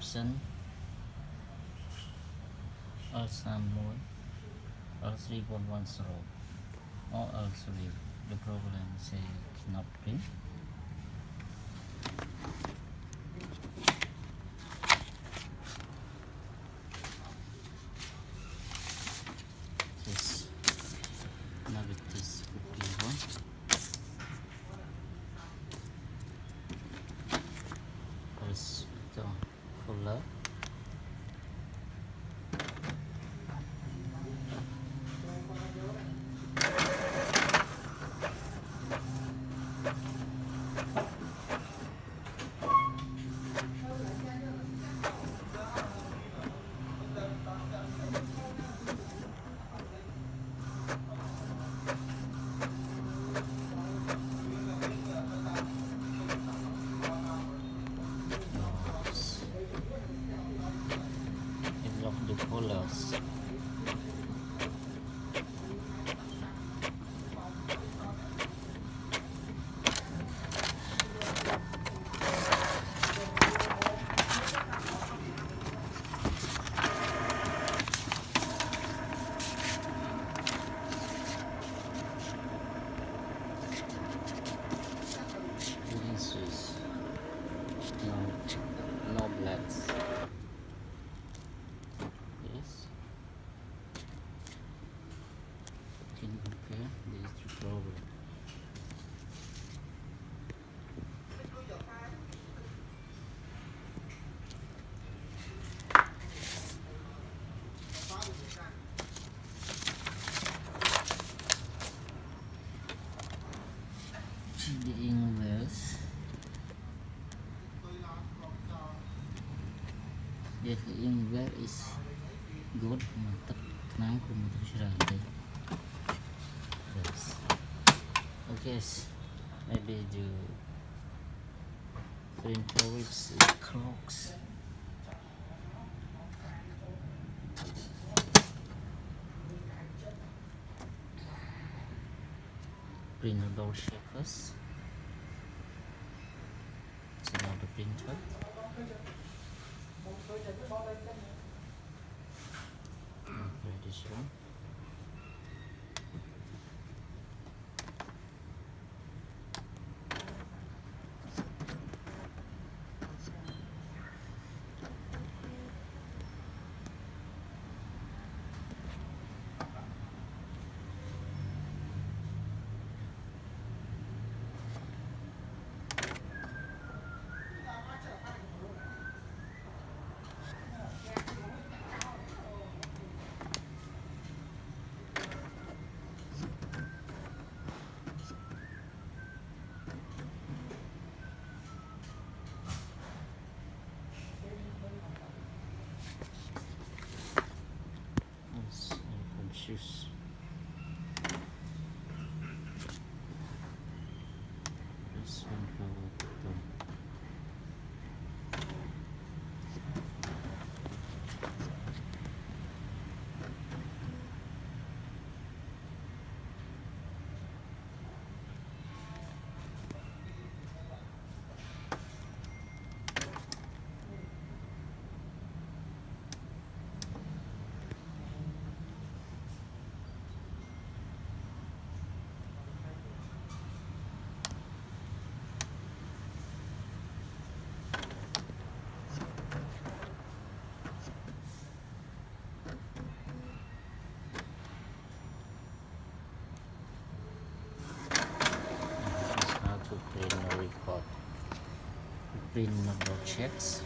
option L3 L3.10 or L3 the problem say cannot print lock the colors. This is no, no blacks. Yes. Can you compare these two problems? The English. Dia ke English is good មកទឹកថ្នាំគុំទៅច្រើនទេ Yes. Okay. s- Maybe you printer with clocks. Print the door shapers. So now the printer. Okay, this one. I can choose. This one for the This is how to print a record. Print number checks.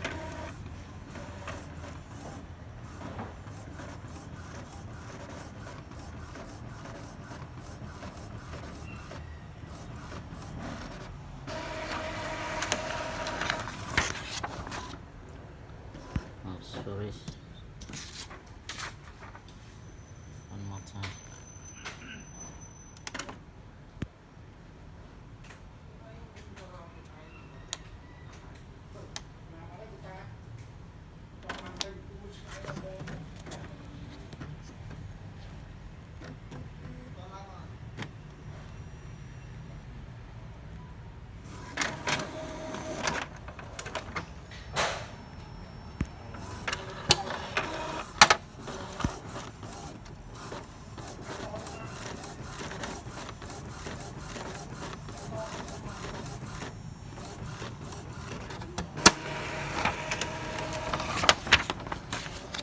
Oh, sorry. One more time.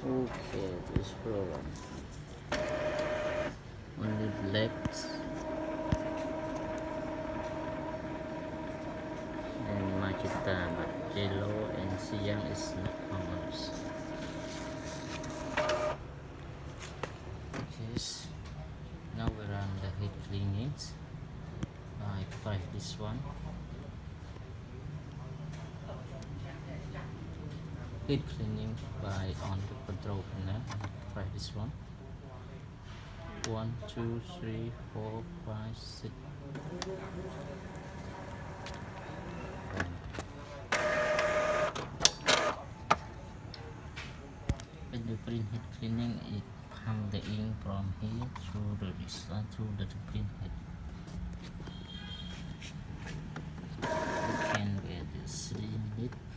Okay, this program left and magenta but yellow and cyan is not colors. Okay, now we run the head cleanings. Ah, I press this one. head cleaning by on the control panel try this one one two three four five six. When you print head cleaning it pump the ink from here through the result through the print head. You can get the slim it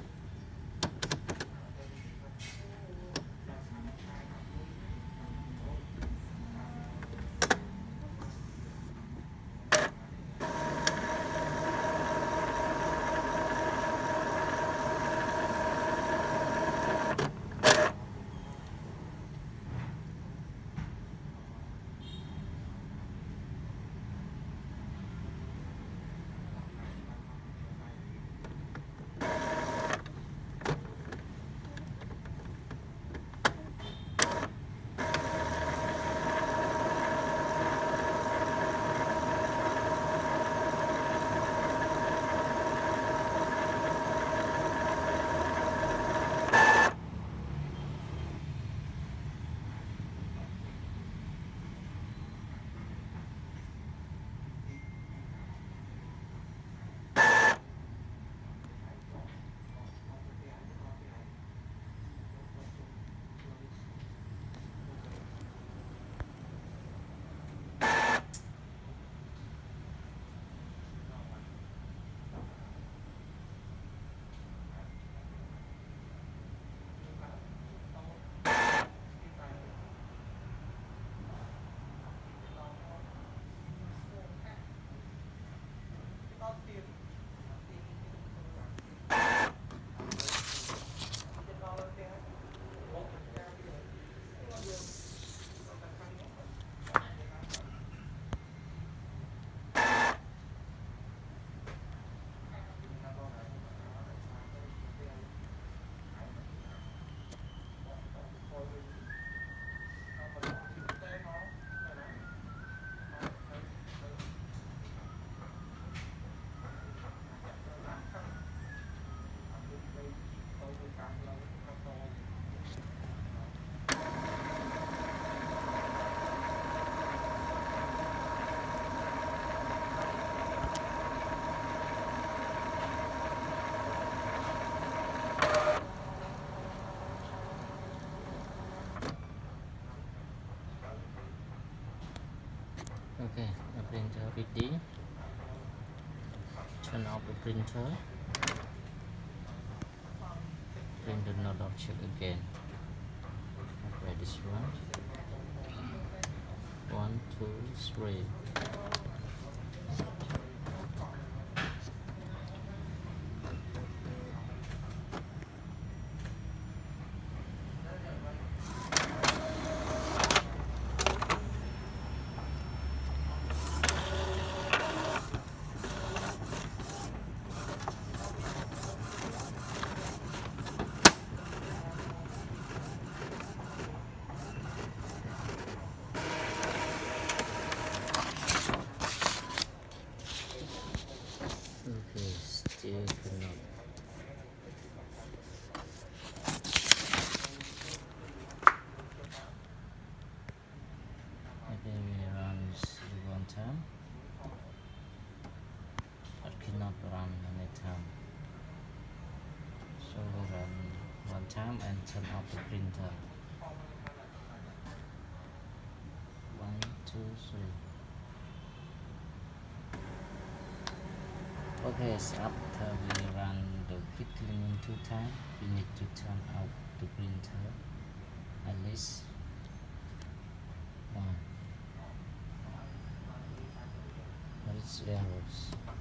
ready turn off the printer. Print the node check again. Okay this one. One two three okay still cannot okay we run this one time but cannot run many time so we run time and turn off the printer one two three Okay, so after we run the quick cleaning two times, we need to turn off the printer at least one. Errors?